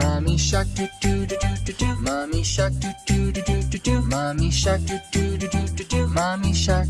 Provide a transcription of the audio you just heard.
Mommy shark do do do do do do. Mommy shark do do do do do do. Mommy shark do do do do do do. Mommy shark.